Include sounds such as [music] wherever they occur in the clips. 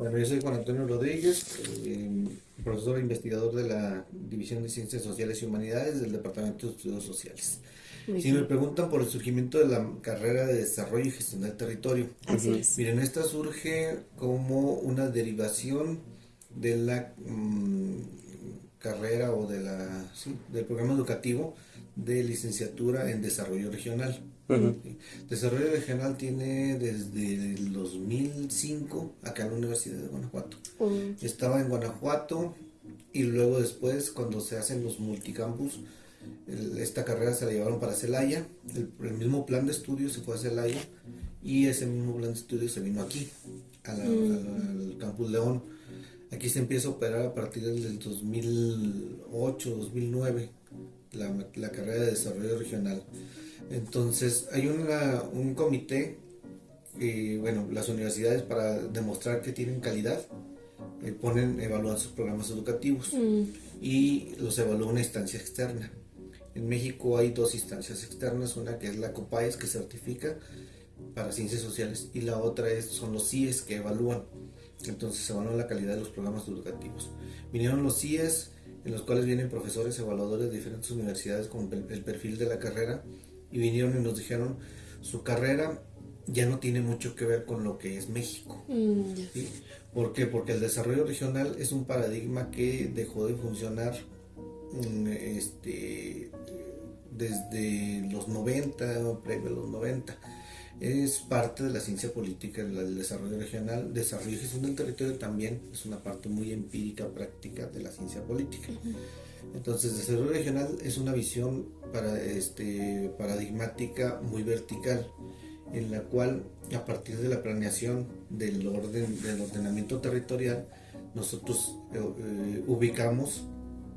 Bueno, yo soy Juan Antonio Rodríguez, eh, profesor e investigador de la División de Ciencias Sociales y Humanidades del Departamento de Estudios Sociales. si me preguntan por el surgimiento de la carrera de Desarrollo y Gestión del Territorio, miren, esta surge como una derivación de la mm, carrera o de la, del programa educativo de licenciatura en Desarrollo Regional. Desarrollo Regional tiene desde el 2005 acá en la Universidad de Guanajuato. Estaba en Guanajuato y luego después cuando se hacen los multicampus, esta carrera se la llevaron para Celaya, el, mismo plan de estudio se fue a Celaya y ese mismo plan de estudio se vino aquí, al campus León. Aquí se empieza a operar a partir del 2008, 2009, la, la carrera de desarrollo regional. Entonces, hay un comité, y bueno, las universidades para demostrar que tienen calidad, eh, ponen, evalúan sus programas educativos mm. y los evalúa una instancia externa. En México hay dos instancias externas, una que es la COPAES que certifica para ciencias sociales y la otra es, son los CIES que evalúan. Entonces se evalúa la calidad de los programas educativos. Vinieron los CIES, en los cuales vienen profesores evaluadores de diferentes universidades con el perfil de la carrera y vinieron y nos dijeron, su carrera ya no tiene mucho que ver con lo que es México. Mm, ¿Por qué? Porque el desarrollo regional es un paradigma que dejó de funcionar mm, este, desde los 90, previo a los 90. Es parte de la ciencia política del desarrollo regional. Desarrollo y gestión del territorio también es una parte muy empírica, práctica de la ciencia política. Entonces, desarrollo regional es una visión para, este, paradigmática muy vertical, en la cual a partir de la planeación del orden del ordenamiento territorial, nosotros eh, eh, ubicamos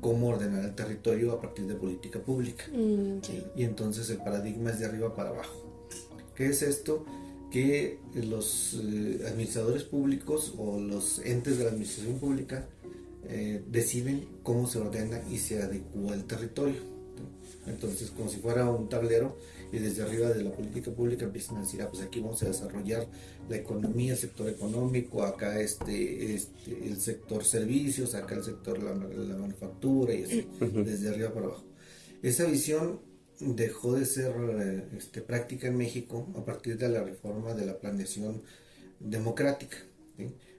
cómo ordenar el territorio a partir de política pública. Mm, y entonces el paradigma es de arriba para abajo. ¿Qué es esto? Que los eh, administradores públicos o los entes de la administración pública eh, deciden cómo se ordena y se adecua el territorio. Entonces, como si fuera un tablero, y desde arriba de la política pública empiezan a decir, ah, pues aquí vamos a desarrollar la economía, el sector económico, acá este, este el sector servicios, acá el sector la, la manufactura y así, desde arriba para abajo. Esa visión dejó de ser eh, este, práctica en México a partir de la reforma de la planeación democrática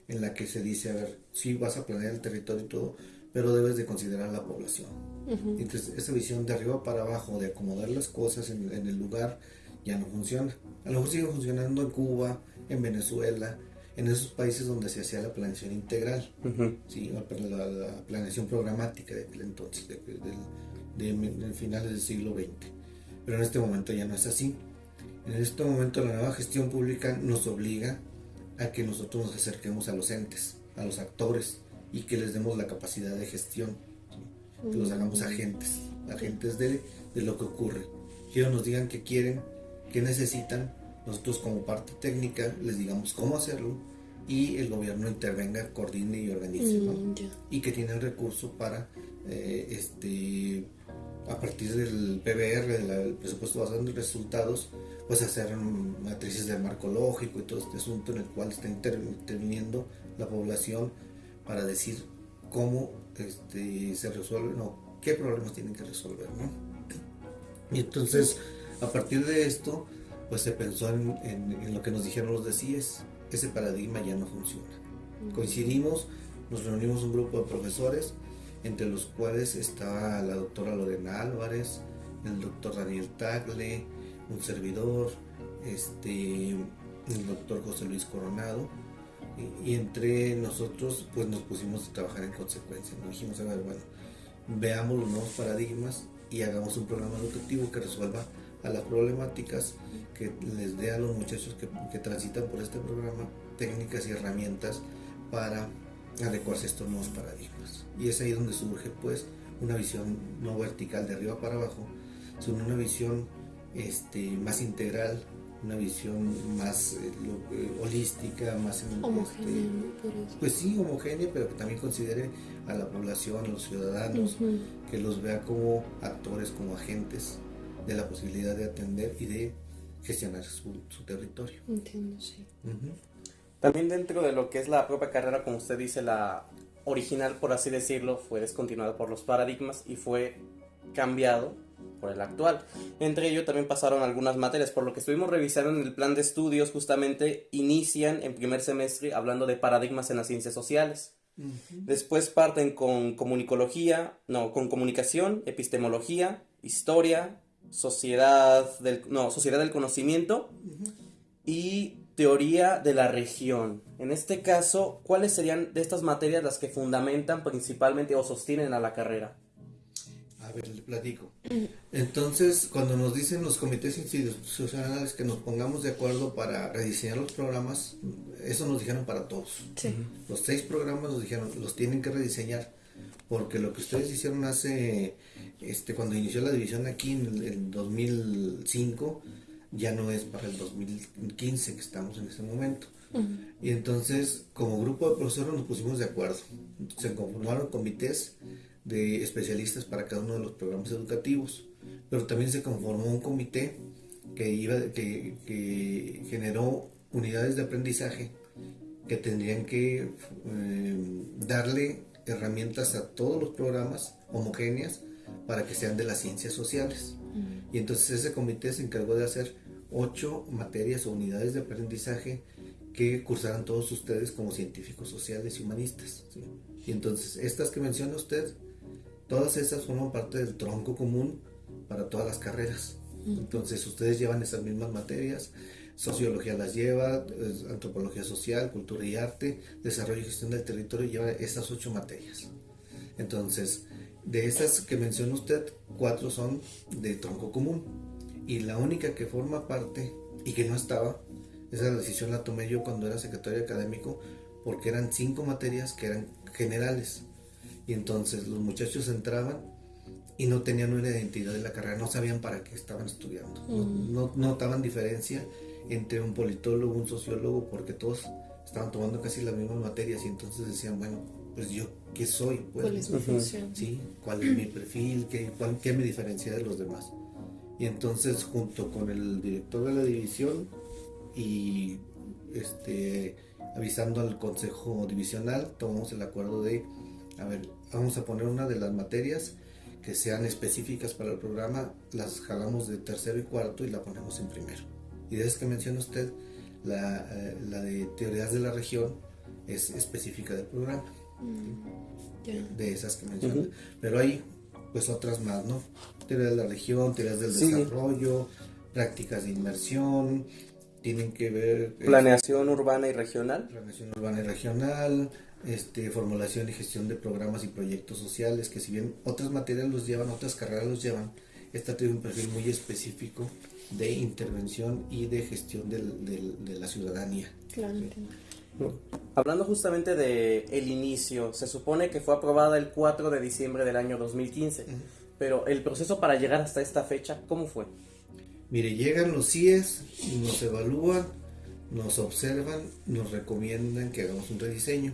en la que se dice, a ver, sí vas a planear el territorio y todo, pero debes de considerar la población. Entonces, esa visión de arriba para abajo, de acomodar las cosas en, el lugar, ya no funciona. A lo mejor sigue funcionando en Cuba, en Venezuela, en esos países donde se hacía la planeación integral, ¿sí? la, planeación programática de entonces, de, de, finales del siglo XX. Pero en este momento ya no es así. En este momento la nueva gestión pública nos obliga a que nosotros nos acerquemos a los entes, a los actores y que les demos la capacidad de gestión, que los hagamos agentes, agentes de, de lo que ocurre. Que ellos nos digan qué quieren, qué necesitan, nosotros como parte técnica les digamos cómo hacerlo y el gobierno intervenga, coordine y organice, mm, y que tienen recursos para eh, este a partir del PBR, del presupuesto basado en resultados, pues hacer matrices de marco lógico y todo este asunto en el cual está interviniendo la población para decir cómo este, se resuelve, no, qué problemas tienen que resolver, ¿no? Y entonces, a partir de esto, pues se pensó en, en lo que nos dijeron los de CIES, ese paradigma ya no funciona. Coincidimos, nos reunimos un grupo de profesores, entre los cuales está la doctora Lorena Álvarez, el doctor Daniel Tagle, un servidor, este, el doctor José Luis Coronado, y, entre nosotros pues nos pusimos a trabajar en consecuencia. Nos dijimos, a ver, bueno, veamos los nuevos paradigmas y hagamos un programa educativo que resuelva a las problemáticas, que les dé a los muchachos que, que transitan por este programa técnicas y herramientas para adecuarse a estos nuevos paradigmas. Y es ahí donde surge pues una visión no vertical de arriba para abajo, sino una visión este, más integral, una visión más eh, eh, holística, más homogénea. Este, pues sí, homogénea, pero que también considere a la población, a los ciudadanos, que los vea como actores, como agentes de la posibilidad de atender y de gestionar su, territorio. Entiendo, sí. También dentro de lo que es la propia carrera, como usted dice, la original, por así decirlo, fue descontinuada por los paradigmas y fue cambiado por el actual. Entre ello también pasaron algunas materias, por lo que estuvimos revisando en el plan de estudios, justamente inician en primer semestre hablando de paradigmas en las ciencias sociales. Después parten con comunicología, no, con comunicación, epistemología, historia, sociedad del, no, sociedad del conocimiento y teoría de la región. En este caso, ¿cuáles serían de estas materias las que fundamentan principalmente o sostienen a la carrera? A ver, le platico. Entonces, cuando nos dicen los comités institucionales que nos pongamos de acuerdo para rediseñar los programas, eso nos dijeron para todos. Los seis programas nos dijeron, los tienen que rediseñar, porque lo que ustedes hicieron hace, este, cuando inició la división aquí en el 2005, ya no es para el 2015 que estamos en ese momento. Y entonces, como grupo de profesores nos pusimos de acuerdo. Se conformaron comités de especialistas para cada uno de los programas educativos, pero también se conformó un comité que, iba, que, que generó unidades de aprendizaje que tendrían que eh, darle herramientas a todos los programas homogéneas para que sean de las ciencias sociales. Y entonces ese comité se encargó de hacer ocho materias o unidades de aprendizaje que cursaran todos ustedes como científicos sociales y humanistas. Y entonces estas que menciona usted Todas estas forman parte del tronco común para todas las carreras. Entonces ustedes llevan esas mismas materias, sociología las lleva, antropología social, cultura y arte, desarrollo y gestión del territorio lleva esas ocho materias. Entonces, de esas que menciona usted, cuatro son de tronco común. Y la única que forma parte y que no estaba, esa decisión la tomé yo cuando era secretario académico, porque eran cinco materias que eran generales. Y entonces los muchachos entraban y no tenían una identidad de la carrera, no sabían para qué estaban estudiando, no, mm. notaban diferencia entre un politólogo, un sociólogo, porque todos estaban tomando casi las mismas materias y entonces decían, bueno, pues yo, ¿qué soy? Pues, ¿Cuál es mi función? ¿sí? ¿Cuál es mi perfil? ¿Qué, cuál, ¿Qué me diferencia de los demás? Y entonces junto con el director de la división y este, avisando al consejo divisional, tomamos el acuerdo de a ver, vamos a poner una de las materias que sean específicas para el programa, las jalamos de tercero y cuarto y la ponemos en primero. Y de esas que menciona usted, la, eh, de teorías de la región es específica del programa. Mm, de esas que menciona. Pero hay pues otras más, ¿no? Teorías de la región, teorías del desarrollo, prácticas de inmersión, tienen que ver... Este, Planeación urbana y regional. Planeación urbana y regional, este, formulación y gestión de programas y proyectos sociales, que si bien otras materias los llevan, otras carreras los llevan, esta tiene un perfil muy específico de intervención y de gestión de la ciudadanía. Claro. Hablando justamente de el inicio, se supone que fue aprobada el 4 de diciembre del año 2015, pero el proceso para llegar hasta esta fecha, ¿cómo fue? Mire, llegan los CIES, nos evalúan, nos observan, nos recomiendan que hagamos un rediseño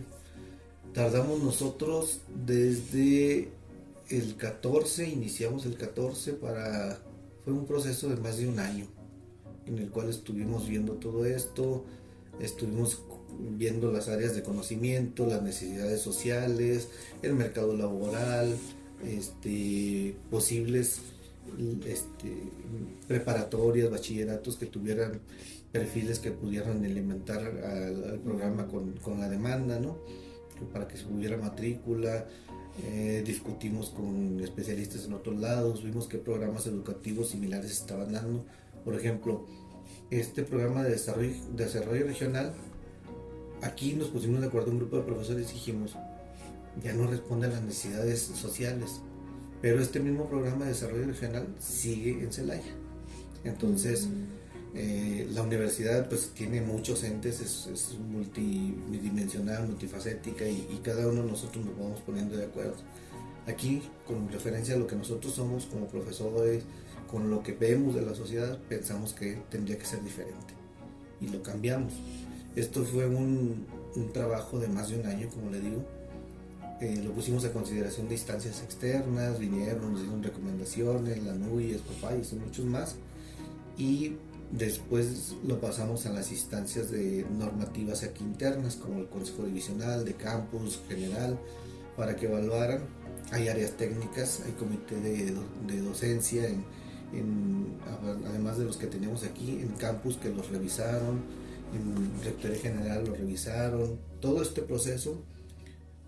tardamos nosotros desde el 14, iniciamos el 14 para, fue un proceso de más de un año en el cual estuvimos viendo todo esto, estuvimos viendo las áreas de conocimiento, las necesidades sociales, el mercado laboral, este, posibles este, preparatorias, bachilleratos que tuvieran perfiles que pudieran alimentar al, programa con, con, la demanda, ¿no? para que se hubiera matrícula, eh, discutimos con especialistas en otros lados, vimos qué programas educativos similares estaban dando. Por ejemplo, este programa de desarrollo, desarrollo regional, aquí nos pusimos de acuerdo un grupo de profesores y dijimos, ya no responde a las necesidades sociales, pero este mismo programa de desarrollo regional sigue en Celaya. Entonces, mm. Eh, la universidad pues tiene muchos entes, es, multidimensional, multifacética y, cada uno de nosotros nos vamos poniendo de acuerdo. Aquí, con referencia a lo que nosotros somos como profesores, con lo que vemos de la sociedad, pensamos que tendría que ser diferente y lo cambiamos. Esto fue un, trabajo de más de un año, como le digo. Eh, lo pusimos a consideración de instancias externas, vinieron, nos dieron recomendaciones, la NUI, Escopay y muchos más. Y Después lo pasamos a las instancias de normativas aquí internas, como el Consejo Divisional, de Campus, General, para que evaluaran. Hay áreas técnicas, hay comité de, de docencia, en, además de los que tenemos aquí, en campus que los revisaron, en Rectoría General lo revisaron. Todo este proceso,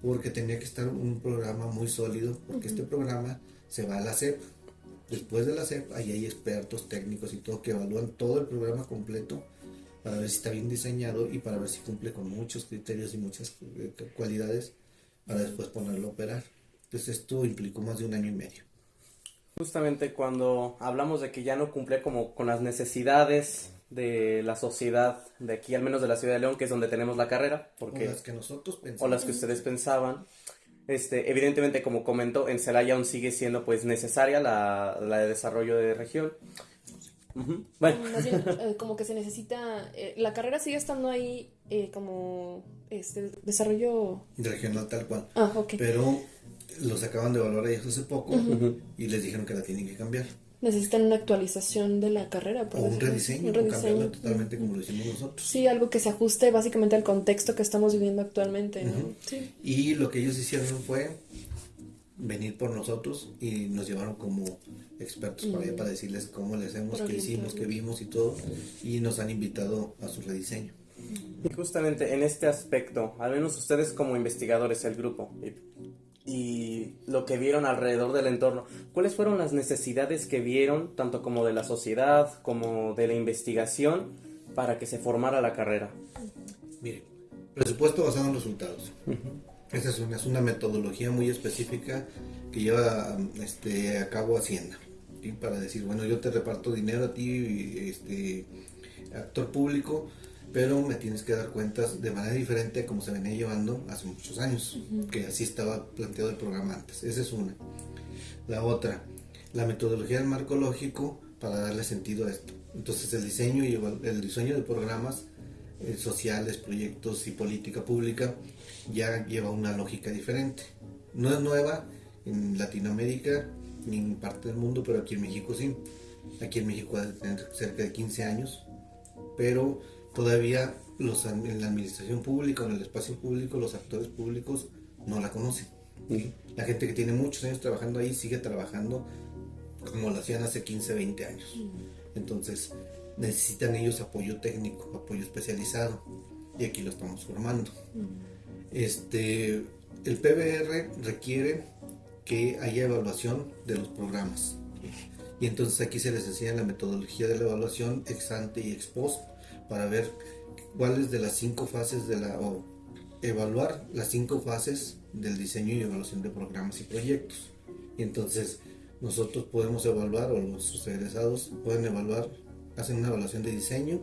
porque tenía que estar un programa muy sólido, porque este programa se va a la SEP Después de la CEP, ahí hay expertos técnicos y todo que evalúan todo el programa completo para ver si está bien diseñado y para ver si cumple con muchos criterios y muchas eh, cualidades para después ponerlo a operar. Entonces esto implicó más de un año y medio. Justamente cuando hablamos de que ya no cumple como con las necesidades de la sociedad de aquí, al menos de la ciudad de León, que es donde tenemos la carrera, porque o las que nosotros pensamos. o las que ustedes pensaban, este, evidentemente, como comentó, en Celaya aún sigue siendo pues necesaria la, la de desarrollo de región. Bueno. Eh, como que se necesita, eh, la carrera sigue estando ahí eh, como este desarrollo regional tal cual. Ah, ok. Pero los acaban de evaluar ellos hace poco y les dijeron que la tienen que cambiar necesitan una actualización de la carrera. o un rediseño, un rediseño. totalmente como lo hicimos nosotros. Sí, algo que se ajuste básicamente al contexto que estamos viviendo actualmente. Y lo que ellos hicieron fue venir por nosotros y nos llevaron como expertos para allá para decirles cómo le hacemos, qué hicimos, qué vimos y todo. Y nos han invitado a su rediseño. Y justamente en este aspecto, al menos ustedes como investigadores, el grupo, y lo que vieron alrededor del entorno. ¿Cuáles fueron las necesidades que vieron, tanto como de la sociedad como de la investigación, para que se formara la carrera? Mire, presupuesto basado en resultados. Esa es una, es una, metodología muy específica que lleva este, a cabo Hacienda. Para decir, bueno, yo te reparto dinero a ti, este, actor público, pero me tienes que dar cuentas de manera diferente a como se venía llevando hace muchos años, que así estaba planteado el programa antes. Esa es una. La otra, la metodología del marco lógico para darle sentido a esto. Entonces el diseño y el diseño de programas eh, sociales, proyectos y política pública ya lleva una lógica diferente. No es nueva en Latinoamérica ni en parte del mundo, pero aquí en México sí. Aquí en México debe tener cerca de 15 años, pero todavía los, en la administración pública o en el espacio público los actores públicos no la conocen. La gente que tiene muchos años trabajando ahí sigue trabajando como lo hacían hace 15, 20 años. Entonces necesitan ellos apoyo técnico, apoyo especializado y aquí lo estamos formando. Este, el PBR requiere que haya evaluación de los programas. Y entonces aquí se les enseña la metodología de la evaluación ex ante y ex post para ver cuáles de las cinco fases de la o evaluar las cinco fases del diseño y evaluación de programas y proyectos. Y entonces nosotros podemos evaluar o los egresados pueden evaluar, hacen una evaluación de diseño,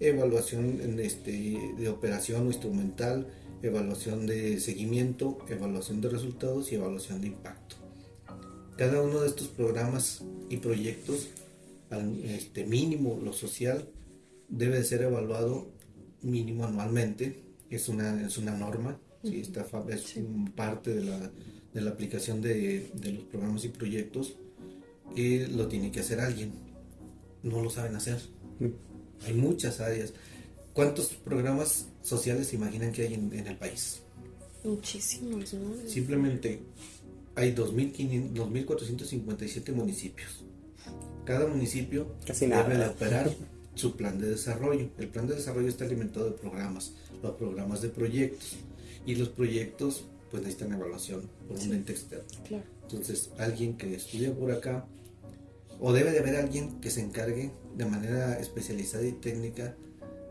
evaluación en este, de operación o instrumental, evaluación de seguimiento, evaluación de resultados y evaluación de impacto. Cada uno de estos programas y proyectos, al este, mínimo lo social, debe ser evaluado mínimo anualmente, es una, es una norma, ¿sí? Esta es parte de la, de la aplicación de, de, los programas y proyectos que lo tiene que hacer alguien, no lo saben hacer. Hay muchas áreas. ¿Cuántos programas sociales se imaginan que hay en, en el país? Muchísimos, ¿no? Simplemente hay 2.457 municipios. Cada municipio Casi nada. debe operar [laughs] su plan de desarrollo. El plan de desarrollo está alimentado de programas, los programas de proyectos. Y los proyectos pues necesitan evaluación por un ente externo. Entonces, alguien que estudia por acá, o debe de haber alguien que se encargue de manera especializada y técnica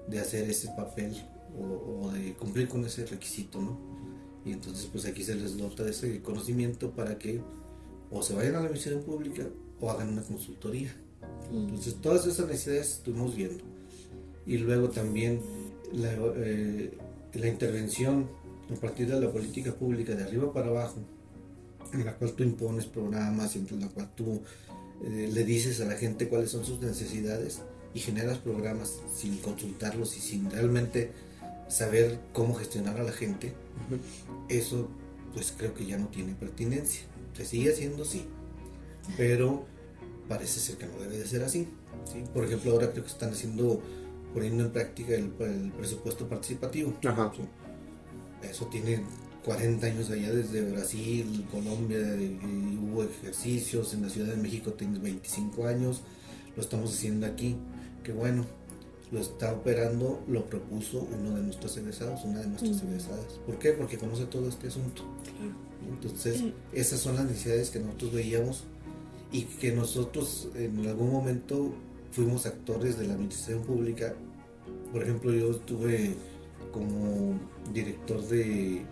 de hacer ese papel o, de cumplir con ese requisito, ¿no? Y entonces pues aquí se les dota de ese conocimiento para que o se vayan a la misión pública o hagan una consultoría. Entonces, todas esas necesidades estuvimos viendo. Y luego también la, eh, la intervención a partir de la política pública de arriba para abajo, en la cual tú impones programas, en la cual tú eh, le dices a la gente cuáles son sus necesidades y generas programas sin consultarlos y sin realmente saber cómo gestionar a la gente, eso pues creo que ya no tiene pertinencia. Se sigue haciendo, sí, pero parece ser que no debe de ser así. ¿sí? Por ejemplo, ahora creo que están haciendo, poniendo en práctica el, presupuesto participativo. Eso tiene 40 años allá desde Brasil, Colombia, y hubo ejercicios, en la Ciudad de México tiene 25 años, lo estamos haciendo aquí, que bueno, lo está operando, lo propuso uno de nuestros egresados, una de nuestras egresadas. ¿Por qué? Porque conoce todo este asunto. Entonces, esas son las necesidades que nosotros veíamos y que nosotros en algún momento fuimos actores de la administración pública. Por ejemplo, yo estuve como director de,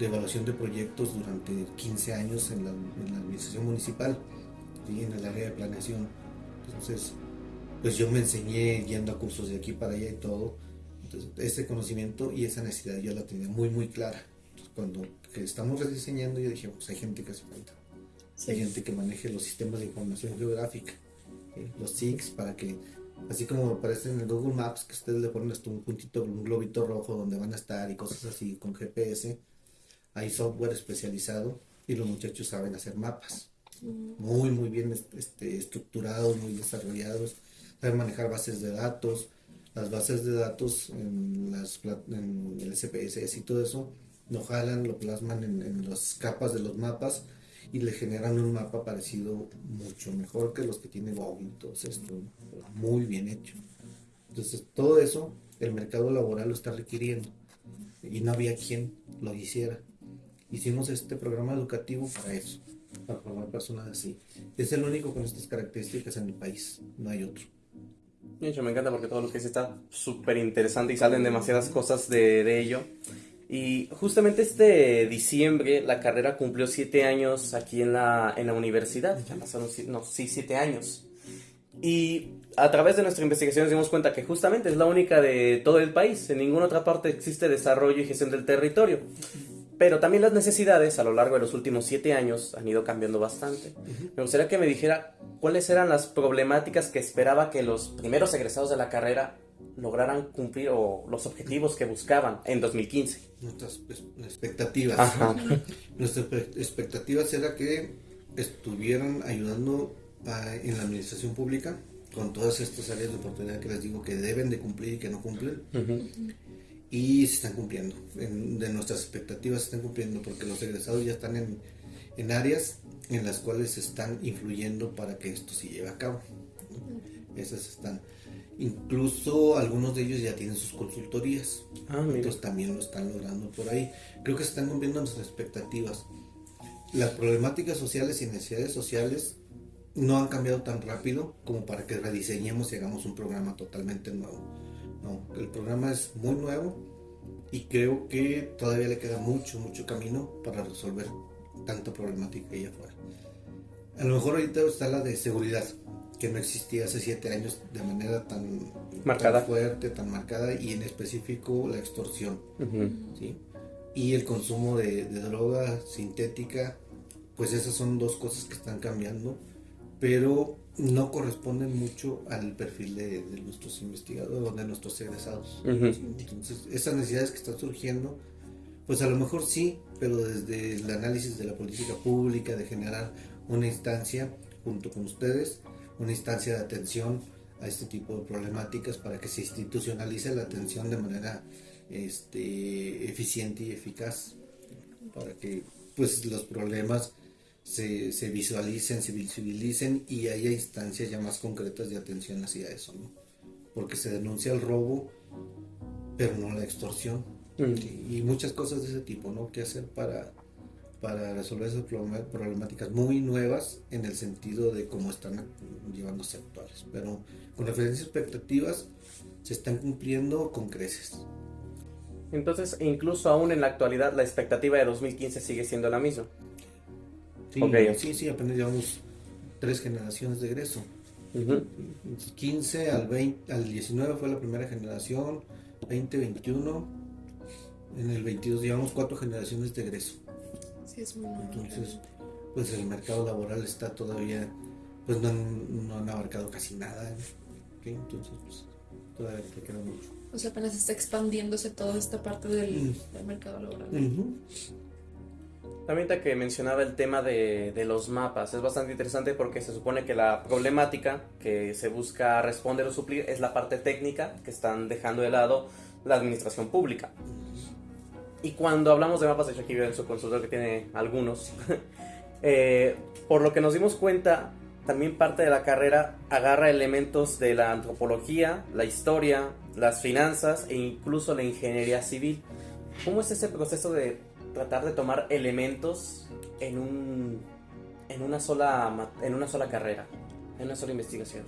evaluación de proyectos durante 15 años en la, administración municipal y en el área de planeación. Entonces, pues yo me enseñé yendo a cursos de aquí para allá y todo. Entonces, ese conocimiento y esa necesidad yo la tenía muy, muy clara. cuando estamos rediseñando, yo dije, pues hay gente que hace falta. Hay gente que maneje los sistemas de información geográfica, los SIGs, para que, así como aparece en el Google Maps, que ustedes le ponen hasta un puntito, un globito rojo donde van a estar y cosas así con GPS, hay software especializado y los muchachos saben hacer mapas. Mm. Muy, muy bien este, estructurados, muy desarrollados saber manejar bases de datos, las bases de datos en, las, en el SPSS y todo eso, lo jalan, lo plasman en, las capas de los mapas y le generan un mapa parecido mucho mejor que los que tiene Google. Entonces, muy bien hecho. Entonces, todo eso el mercado laboral lo está requiriendo y no había quien lo hiciera. Hicimos este programa educativo para eso, para formar personas así. Es el único con estas características en el país, no hay otro. De hecho, me encanta porque todo lo que dice está súper interesante y salen demasiadas cosas de, de, ello. Y justamente este diciembre la carrera cumplió siete años aquí en la, en la universidad. Ya pasaron, no, sí, siete años. Y a través de nuestra investigación nos dimos cuenta que justamente es la única de todo el país. En ninguna otra parte existe desarrollo y gestión del territorio. Pero también las necesidades a lo largo de los últimos siete años han ido cambiando bastante. Me gustaría que me dijera cuáles eran las problemáticas que esperaba que los primeros egresados de la carrera lograran cumplir o los objetivos que buscaban en 2015. Nuestras expectativas. [laughs] Nuestras expectativas era que estuvieran ayudando en la administración pública con todas estas áreas de oportunidad que les digo que deben de cumplir y que no cumplen y se están cumpliendo. de nuestras expectativas se están cumpliendo porque los egresados ya están en, en áreas en las cuales se están influyendo para que esto se lleve a cabo. Esas están. Incluso algunos de ellos ya tienen sus consultorías. Ah, Entonces también lo están logrando por ahí. Creo que se están cumpliendo nuestras expectativas. Las problemáticas sociales y necesidades sociales no han cambiado tan rápido como para que rediseñemos y hagamos un programa totalmente nuevo no, el programa es muy nuevo y creo que todavía le queda mucho, mucho camino para resolver tanta problemática allá afuera. A lo mejor ahorita está la de seguridad, que no existía hace siete años de manera tan, marcada. fuerte, tan marcada, y en específico la extorsión. Y el consumo de, de droga sintética, pues esas son dos cosas que están cambiando, pero no corresponden mucho al perfil de, nuestros investigadores o de nuestros egresados. Entonces, esas necesidades que están surgiendo, pues a lo mejor sí, pero desde el análisis de la política pública, de generar una instancia junto con ustedes, una instancia de atención a este tipo de problemáticas para que se institucionalice la atención de manera este, eficiente y eficaz, para que pues los problemas se, se visualicen, se visibilicen y haya instancias ya más concretas de atención hacia eso, ¿no? Porque se denuncia el robo, pero no la extorsión. Mm. Y, muchas cosas de ese tipo, ¿no? ¿Qué hacer para, para resolver esas problemáticas muy nuevas en el sentido de cómo están llevándose actuales? Pero con referencia a expectativas, se están cumpliendo con creces. Entonces, incluso aún en la actualidad, la expectativa de 2015 sigue siendo la misma. Sí, sí, apenas llevamos tres generaciones de egreso. 15 al, 20, al 19 fue la primera generación, 20, 21, en el 22 llevamos cuatro generaciones de egreso. Sí, es muy Entonces, pues el mercado laboral está todavía, pues no han, no han abarcado casi nada. Entonces, pues todavía queda mucho. O sea, apenas está expandiéndose toda esta parte del, mm. mercado laboral. También que mencionaba el tema de, de, los mapas, es bastante interesante porque se supone que la problemática que se busca responder o suplir es la parte técnica que están dejando de lado la administración pública. Y cuando hablamos de mapas, de hecho aquí en su consultor que tiene algunos, [laughs] eh, por lo que nos dimos cuenta, también parte de la carrera agarra elementos de la antropología, la historia, las finanzas e incluso la ingeniería civil. ¿Cómo es ese proceso de tratar de tomar elementos en un en una sola en una sola carrera, en una sola investigación.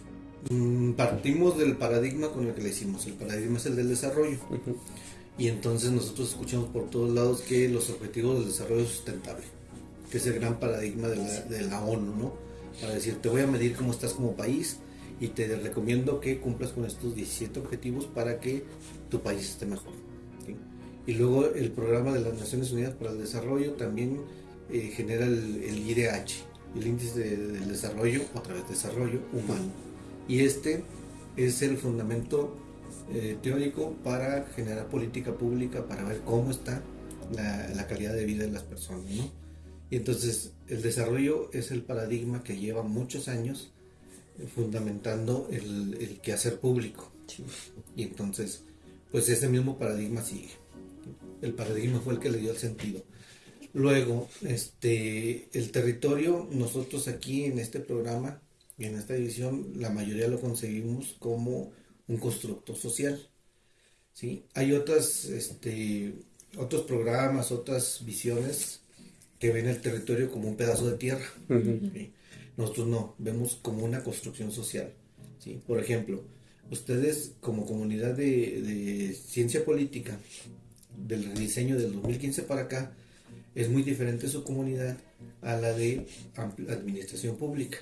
Mm, partimos del paradigma con el que le hicimos. El paradigma es el del desarrollo. Y entonces nosotros escuchamos por todos lados que los objetivos del desarrollo sustentable, que es el gran paradigma de la, de la ONU, ¿no? Para decir, te voy a medir cómo estás como país y te recomiendo que cumplas con estos 17 objetivos para que tu país esté mejor. Y luego el programa de las Naciones Unidas para el Desarrollo también eh, genera el, IDH, el índice de, del desarrollo, otra vez desarrollo humano. Y este es el fundamento eh, teórico para generar política pública, para ver cómo está la, calidad de vida de las personas. ¿no? Y entonces el desarrollo es el paradigma que lleva muchos años eh, fundamentando el, el quehacer público. Y entonces, pues ese mismo paradigma sigue el paradigma fue el que le dio el sentido. Luego, este, el territorio, nosotros aquí en este programa y en esta división, la mayoría lo conseguimos como un constructo social. ¿sí? Hay otras, este, otros programas, otras visiones que ven el territorio como un pedazo de tierra. Nosotros no, vemos como una construcción social. ¿sí? Por ejemplo, ustedes como comunidad de, de ciencia política del diseño del 2015 para acá, es muy diferente su comunidad a la de administración pública.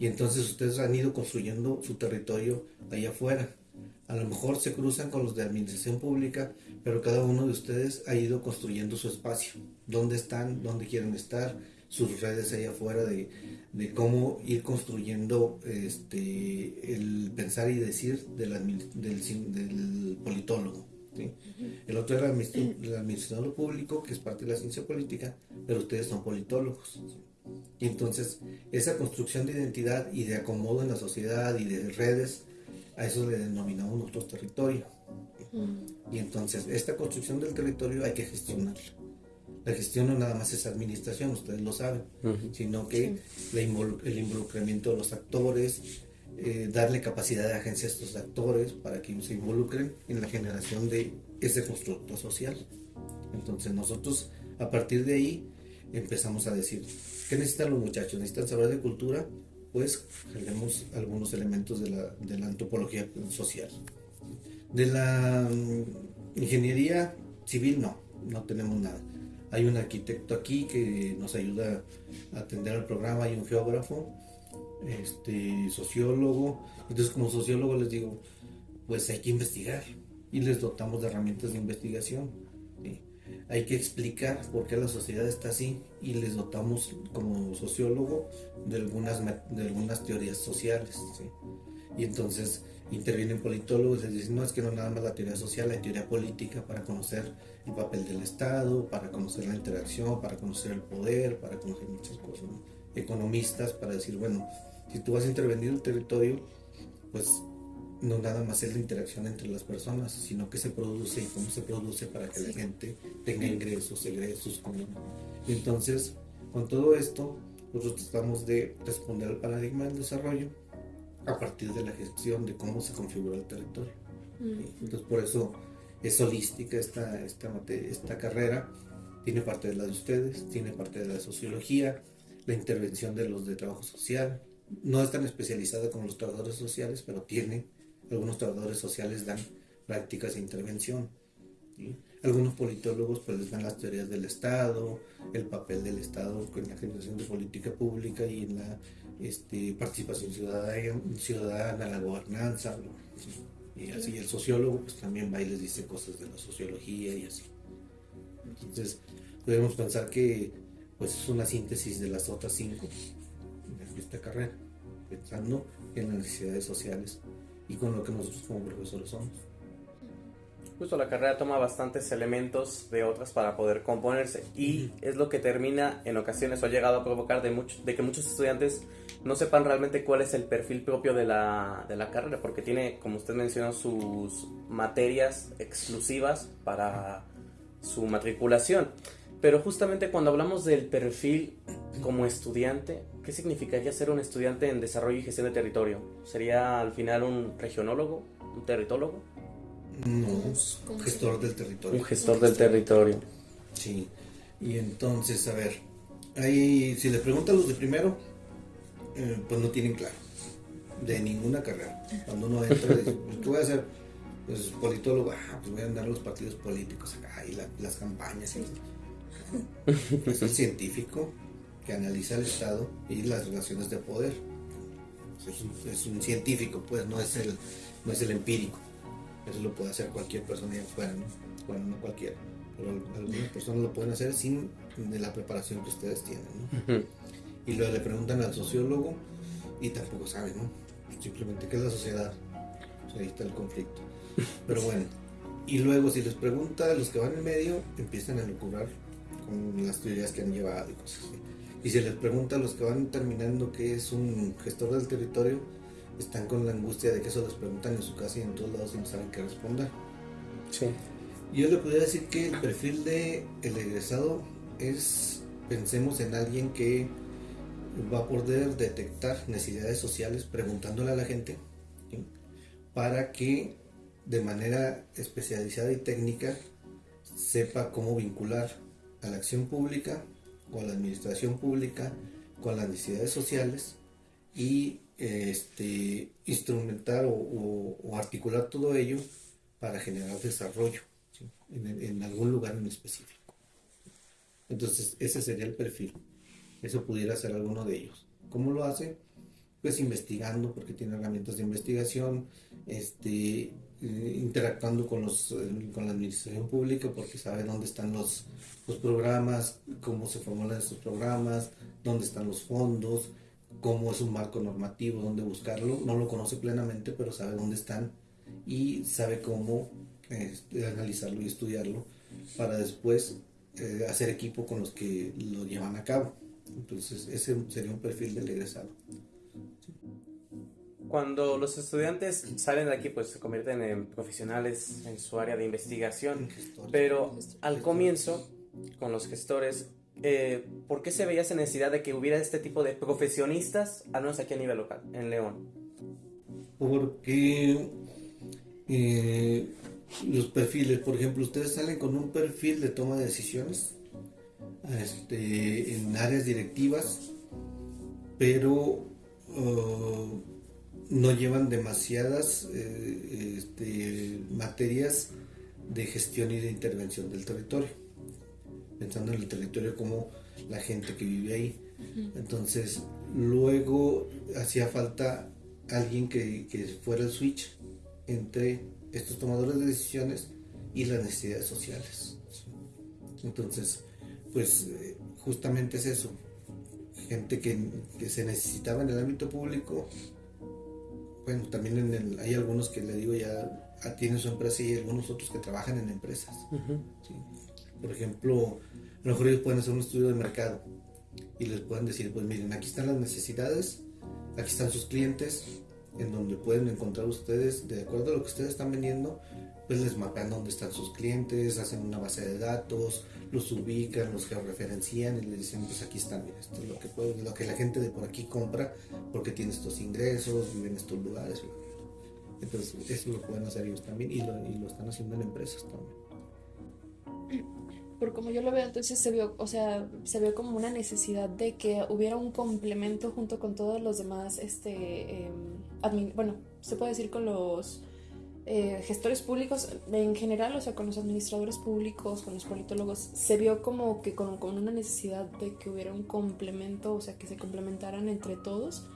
Y entonces ustedes han ido construyendo su territorio allá afuera. A lo mejor se cruzan con los de administración pública, pero cada uno de ustedes ha ido construyendo su espacio. ¿Dónde están? ¿Dónde quieren estar? Sus redes allá afuera de, de cómo ir construyendo este, el pensar y decir del, del, politólogo. El otro era el administrador público, que es parte de la ciencia política, pero ustedes son politólogos. Entonces, esa construcción de identidad y de acomodo en la sociedad y de redes, a eso le denominamos nuestro territorio. Y entonces, esta construcción del territorio hay que gestionarla. La gestión no nada más es administración, ustedes lo saben, sino que el involucramiento de los actores, eh, darle capacidad de agencia a estos actores para que se involucren en la generación de ese constructo social. Entonces nosotros a partir de ahí empezamos a decir, ¿qué necesitan los muchachos? ¿Necesitan saber de cultura? Pues tenemos algunos elementos de la, de la antropología social. De la mm, ingeniería civil no, no tenemos nada. Hay un arquitecto aquí que nos ayuda a atender el programa, hay un geógrafo, este, sociólogo. Entonces como sociólogo les digo, pues hay que investigar y les dotamos de herramientas de investigación. Hay que explicar por qué la sociedad está así y les dotamos como sociólogo de algunas, de algunas teorías sociales. Y entonces intervienen politólogos y dicen, no, es que no nada más la teoría social, hay teoría política para conocer el papel del Estado, para conocer la interacción, para conocer el poder, para conocer muchas cosas. Economistas para decir, bueno, si tú vas a intervenir el territorio, pues no nada más es la interacción entre las personas, sino que se produce y cómo se produce para que la gente tenga ingresos, egresos, Y entonces, con todo esto, nosotros tratamos de responder al paradigma del desarrollo a partir de la gestión de cómo se configura el territorio. Entonces, por eso es holística esta, esta, esta carrera, tiene parte de la de ustedes, tiene parte de la sociología, la intervención de los de trabajo social, no es tan especializada como los trabajadores sociales, pero tiene, algunos trabajadores sociales dan prácticas de intervención. Algunos politólogos pues les dan las teorías del Estado, el papel del Estado en la generación de política pública y en la este, participación ciudadana, ciudadana, la gobernanza. Y así el sociólogo pues también va y les dice cosas de la sociología y así. Entonces podemos pensar que pues es una síntesis de las otras cinco esta carrera, pensando en las necesidades sociales y con lo que nosotros como profesores somos. Justo la carrera toma bastantes elementos de otras para poder componerse y es lo que termina en ocasiones o ha llegado a provocar de, mucho, de que muchos estudiantes no sepan realmente cuál es el perfil propio de la, de la carrera, porque tiene, como usted mencionó, sus materias exclusivas para su matriculación. Pero justamente cuando hablamos del perfil como estudiante, ¿qué significaría ser un estudiante en desarrollo y gestión de territorio? ¿Sería al final un regionólogo, un territólogo? No, un gestor del territorio. Un gestor del territorio. Sí. Y entonces, a ver, ahí si le preguntan los de primero, eh, pues no tienen claro de ninguna carrera. Cuando uno entra, dice, pues, ¿qué voy a hacer? Pues politólogo, ah, pues voy a andar los partidos políticos acá y las campañas. [laughs] Es el científico que analiza el Estado y las relaciones de poder. Es un, científico, pues no es el, no es el empírico. Eso lo puede hacer cualquier persona y afuera, ¿no? Bueno, no cualquiera, pero algunas personas lo pueden hacer sin de la preparación que ustedes tienen, ¿no? Y luego le preguntan al sociólogo y tampoco saben, ¿no? Simplemente qué es la sociedad. ahí está el conflicto. [laughs] Pero bueno, y luego si les pregunta a los que van en medio, empiezan a lucubrar con las teorías que han llevado y cosas así. Y si les pregunta a los que van terminando qué es un gestor del territorio, están con la angustia de que eso les preguntan en su casa y en todos lados y no saben qué responder. Sí. Yo le podría decir que el perfil de el egresado es, pensemos en alguien que va a poder detectar necesidades sociales preguntándole a la gente para que de manera especializada y técnica sepa cómo vincular a la acción pública, con la administración pública, con las necesidades sociales y este, instrumentar o, articular todo ello para generar desarrollo en, algún lugar en específico. Entonces, ese sería el perfil. Eso pudiera ser alguno de ellos. ¿Cómo lo hace? Pues investigando, porque tiene herramientas de investigación, este, eh, interactuando con, los, eh, con la administración pública porque sabe dónde están los, los programas, cómo se formulan estos programas, dónde están los fondos, cómo es un marco normativo, dónde buscarlo. No lo conoce plenamente, pero sabe dónde están y sabe cómo este, analizarlo y estudiarlo para después eh, hacer equipo con los que lo llevan a cabo. Entonces, ese sería un perfil del egresado cuando los estudiantes salen de aquí, pues se convierten en profesionales en su área de investigación. Pero al comienzo, con los gestores, eh, ¿por qué se veía esa necesidad de que hubiera este tipo de profesionistas, al menos aquí a nivel local, en León? Porque eh, los perfiles, por ejemplo, ustedes salen con un perfil de toma de decisiones este, en áreas directivas, pero... Uh, no llevan demasiadas eh, este, materias de gestión y de intervención del territorio, pensando en el territorio como la gente que vive ahí. Entonces, luego hacía falta alguien que, fuera el switch entre estos tomadores de decisiones y las necesidades sociales. Entonces, pues eh, justamente es eso, gente que, que se necesitaba en el ámbito público bueno, también en el, hay algunos que le digo ya tienen su empresa y hay algunos otros que trabajan en empresas. Por ejemplo, a lo mejor ellos pueden hacer un estudio de mercado y les pueden decir, pues miren, aquí están las necesidades, aquí están sus clientes, en donde pueden encontrar ustedes, de acuerdo a lo que ustedes están vendiendo, pues les mapean dónde están sus clientes, hacen una base de datos, los ubican, los georreferencian y les dicen, pues aquí están, esto es lo que, puede, lo que la gente de por aquí compra porque tiene estos ingresos, vive en estos lugares. Entonces, eso lo pueden hacer ellos también y lo, y lo están haciendo en empresas también. Por como yo lo veo, entonces se vio, o sea, se vio como una necesidad de que hubiera un complemento junto con todos los demás, este, em, bueno, se puede decir con los eh, gestores públicos en general, o sea, con los administradores públicos, con los politólogos, se vio como que con, una necesidad de que hubiera un complemento, o sea, que se complementaran entre todos.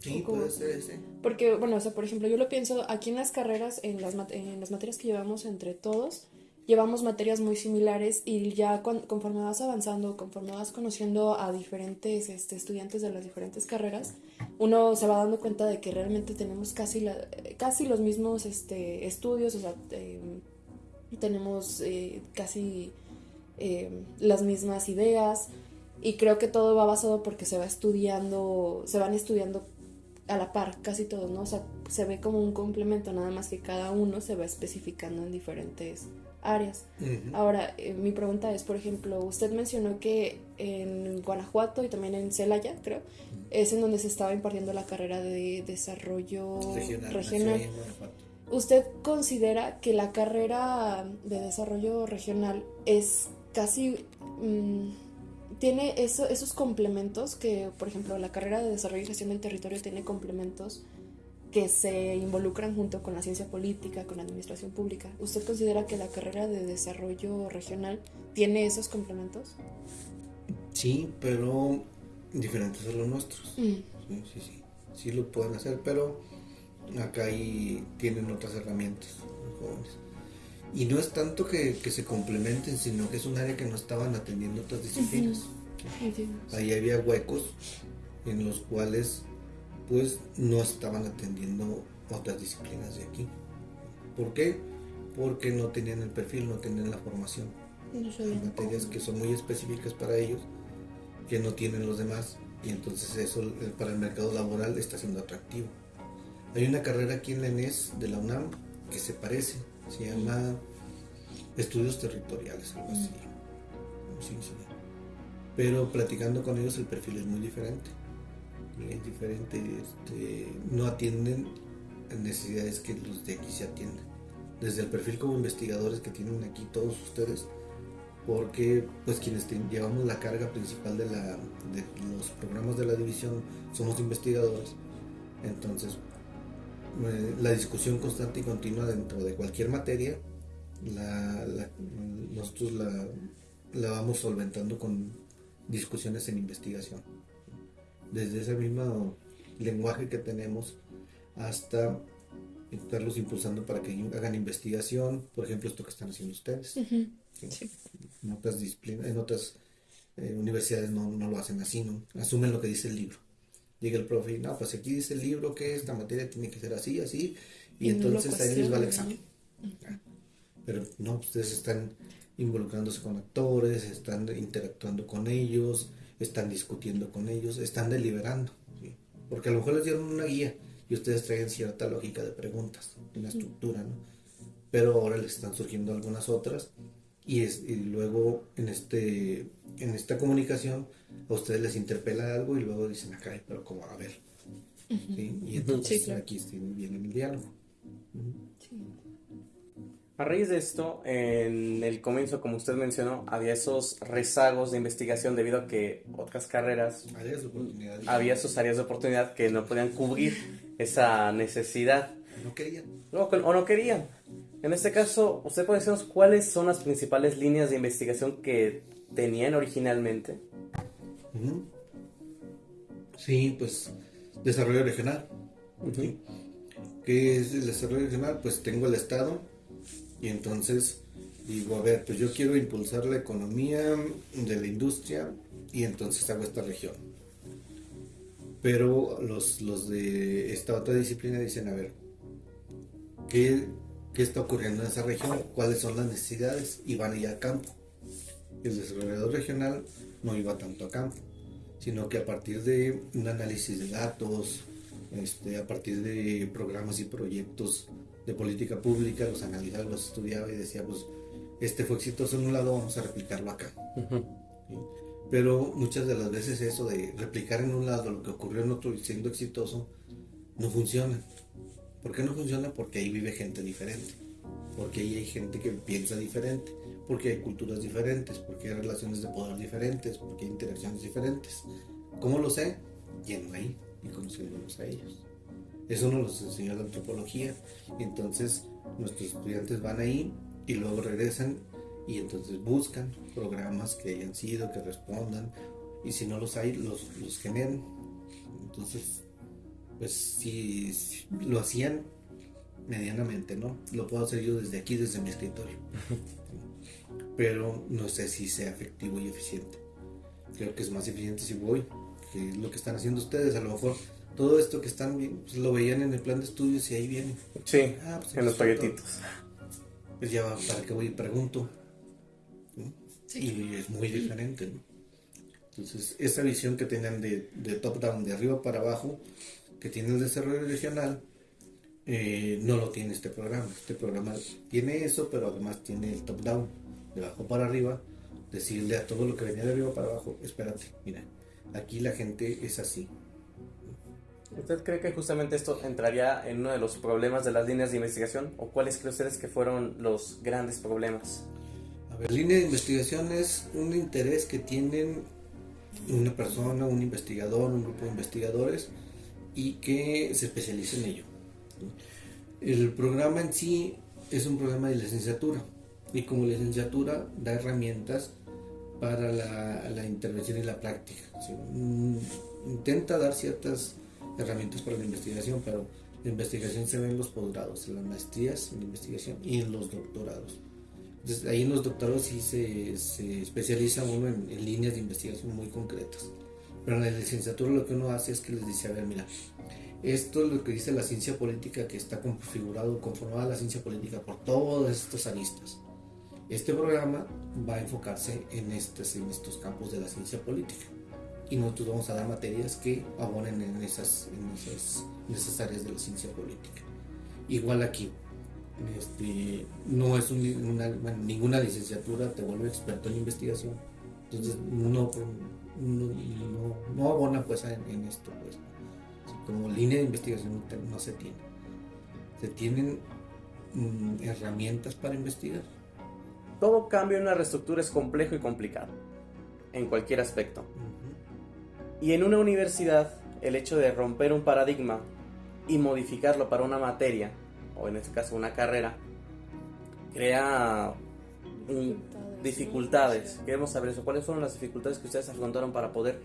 Sí, puede ser, sí. Porque, bueno, o sea, por ejemplo, yo lo pienso aquí en las carreras, en las, en las materias que llevamos entre todos, llevamos materias muy similares y ya conforme vas avanzando, conforme vas conociendo a diferentes este, estudiantes de las diferentes carreras, uno se va dando cuenta de que realmente tenemos casi, casi los mismos este, estudios, o sea, em, tenemos eh, casi eh, las mismas ideas y creo que todo va basado porque se va estudiando, se van estudiando a la par, casi todos, ¿no? O sea, se ve como un complemento, nada más que cada uno se va especificando en diferentes áreas. Ahora, eh, mi pregunta es, por ejemplo, usted mencionó que en Guanajuato y también en Celaya, creo, es en donde se estaba impartiendo la carrera de desarrollo regional. ¿Usted considera que la carrera de desarrollo regional es casi... Mm, tiene eso, esos complementos que, por ejemplo, la carrera de desarrollo y gestión del territorio tiene complementos que se involucran junto con la ciencia política, con la administración pública. ¿Usted considera que la carrera de desarrollo regional tiene esos complementos? Sí, pero diferentes a los nuestros. Mm. Sí, sí, sí. Sí lo pueden hacer, pero acá ahí tienen otras herramientas los jóvenes. Y no es tanto que, se complementen, sino que es un área que no estaban atendiendo otras disciplinas. Ahí había huecos en los cuales pues no estaban atendiendo otras disciplinas de aquí. ¿Por qué? Porque no tenían el perfil, no tenían la formación. No materias que son muy específicas para ellos, que no tienen los demás, y entonces eso para el mercado laboral está siendo atractivo. Hay una carrera aquí en la ENES de la UNAM que se parece, se llama Estudios Territoriales, algo así. Sí, sí. Pero platicando con ellos el perfil es muy diferente es diferente, este, no atienden necesidades que los de aquí se atienden. Desde el perfil como investigadores que tienen aquí todos ustedes, porque pues quienes llevamos la carga principal de, la, de los programas de la división somos investigadores, entonces la discusión constante y continua dentro de cualquier materia, nosotros la, la vamos solventando con discusiones en investigación desde ese mismo lenguaje que tenemos hasta estarlos impulsando para que hagan investigación, por ejemplo, esto que están haciendo ustedes. En otras disciplinas, en otras eh, universidades no, lo hacen así, ¿no? Asumen lo que dice el libro. Llega el profe y no, pues aquí dice el libro que esta materia tiene que ser así, así, y, entonces ahí les va el examen. Pero no, ustedes están involucrándose con actores, están interactuando con ellos, están discutiendo con ellos, están deliberando, porque a lo mejor les dieron una guía y ustedes traen cierta lógica de preguntas, una estructura, ¿no? pero ahora les están surgiendo algunas otras y, es, y luego en, este, en esta comunicación a ustedes les interpela algo y luego dicen acá, pero como a ver. Y entonces aquí viene el diálogo. A raíz de esto, en el comienzo, como usted mencionó, había esos rezagos de investigación debido a que otras carreras, había sus áreas de oportunidad que no podían cubrir esa necesidad. No querían. o no querían. En este caso, ¿usted puede decirnos cuáles son las principales líneas de investigación que tenían originalmente? Sí, pues desarrollo regional. ¿Qué es el desarrollo regional? Pues tengo el Estado, y entonces digo, a ver, pues yo quiero impulsar la economía de la industria y entonces hago esta región. Pero los, los de esta otra disciplina dicen, a ver, ¿qué, ¿qué, está ocurriendo en esa región? ¿Cuáles son las necesidades? Y van allá a campo. El desarrollador regional no iba tanto a campo, sino que a partir de un análisis de datos, este, a partir de programas y proyectos de política pública, los analizaba, los estudiaba y decía, pues, este fue exitoso en un lado, vamos a replicarlo acá. Pero muchas de las veces eso de replicar en un lado lo que ocurrió en otro siendo exitoso, no funciona. ¿Por qué no funciona? Porque ahí vive gente diferente, porque ahí hay gente que piensa diferente, porque hay culturas diferentes, porque hay relaciones de poder diferentes, porque hay interacciones diferentes. ¿Cómo lo sé? Yendo ahí y conociéndolos a ellos. Eso nos lo enseñó la antropología. entonces nuestros estudiantes van ahí y luego regresan y entonces buscan programas que hayan sido, que respondan. Y si no los hay, los, los generan. Entonces, pues si, lo hacían medianamente, ¿no? Lo puedo hacer yo desde aquí, desde mi escritorio. [laughs] Pero no sé si sea efectivo y eficiente. Creo que es más eficiente si voy, que es lo que están haciendo ustedes. A lo mejor todo esto que están viendo, pues, lo veían en el plan de estudios y ahí viene. Sí, ah, pues, en los paquetitos. pues ya para qué voy y pregunto. Y es muy diferente. Entonces, esa visión que tenían de, de top-down, de arriba para abajo, que tiene el desarrollo regional, eh, no lo tiene este programa. Este programa tiene eso, pero además tiene el top-down, de abajo para arriba, decirle a todo lo que venía de arriba para abajo, espérate, mira, aquí la gente es así. ¿Usted cree que justamente esto entraría en uno de los problemas de las líneas de investigación? ¿O cuáles cree ustedes que fueron los grandes problemas? A ver, línea de investigación es un interés que tienen una persona, un investigador, un grupo de investigadores y que se especializa en ello. El programa en sí es un programa de licenciatura y como licenciatura da herramientas para la, intervención y la práctica. Mm, intenta dar ciertas herramientas para la investigación, pero la investigación se ve en los posgrados, en las maestrías en investigación y en los doctorados. Entonces, ahí en los doctorados sí se, se especializa uno en, en, líneas de investigación muy concretas. Pero en la licenciatura lo que uno hace es que les dice, a ver, mira, esto es lo que dice la ciencia política que está configurado, conformada la ciencia política por todos estos aristas. Este programa va a enfocarse en estos, en estos campos de la ciencia política y nosotros vamos a dar materias que abonen en esas, en esas, áreas de la ciencia política. Igual aquí, este, no es una, ninguna licenciatura te vuelve experto en investigación, entonces no, no, no, abona pues en, esto. Pues como línea de investigación no se tiene. Se tienen mm, herramientas para investigar. Todo cambio en una reestructura es complejo y complicado, en cualquier aspecto. Y en una universidad, el hecho de romper un paradigma y modificarlo para una materia, o en este caso una carrera, crea dificultades. Queremos saber eso. ¿Cuáles fueron las dificultades que ustedes afrontaron para poder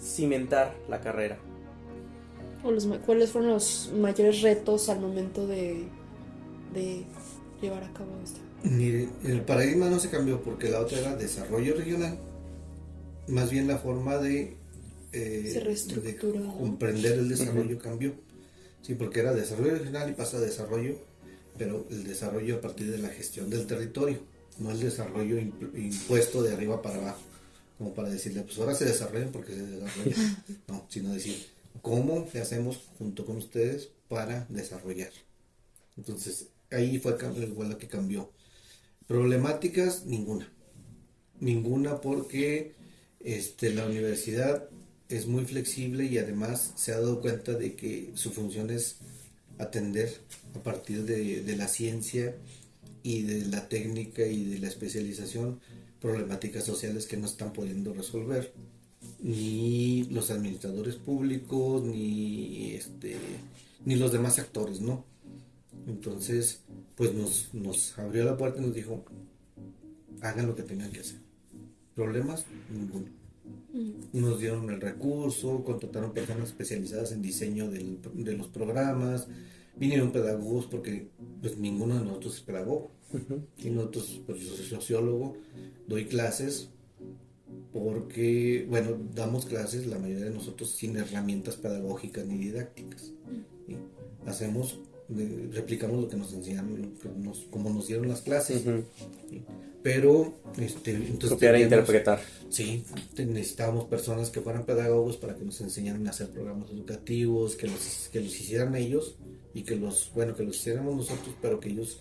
cimentar la carrera? ¿Cuáles fueron los mayores retos al momento de, llevar a cabo esto? Mire, el paradigma no se cambió porque la otra era desarrollo regional, más bien la forma de, eh, comprender el desarrollo cambió. Sí, porque era desarrollo regional y pasa a desarrollo, pero el desarrollo a partir de la gestión del territorio, no el desarrollo impuesto de arriba para abajo, como para decirle, pues ahora se desarrollan porque se desarrollan, [laughs] no, sino decir, cómo le hacemos junto con ustedes para desarrollar. Entonces, ahí fue la que cambió. Problemáticas, ninguna. Ninguna porque este, la universidad es muy flexible y además se ha dado cuenta de que su función es atender a partir de, la ciencia y de la técnica y de la especialización problemáticas sociales que no están pudiendo resolver ni los administradores públicos, ni este, ni los demás actores, ¿no? Entonces, pues nos, nos abrió la puerta y nos dijo, hagan lo que tengan que hacer. ¿Problemas? Ninguno. Nos dieron el recurso, contrataron personas especializadas en diseño de los programas, vinieron pedagogos porque pues ninguno de nosotros es pedagogo. Y nosotros, pues yo soy sociólogo, doy clases, porque, bueno, damos clases, la mayoría de nosotros, sin herramientas pedagógicas ni didácticas. Hacemos, replicamos lo que nos enseñaron, como nos dieron las clases. Pero, este, entonces... Copiar e interpretar. Sí, necesitábamos personas que fueran pedagogos para que nos enseñaran a hacer programas educativos, que los, que los hicieran ellos y que los, bueno, que los hiciéramos nosotros, pero que ellos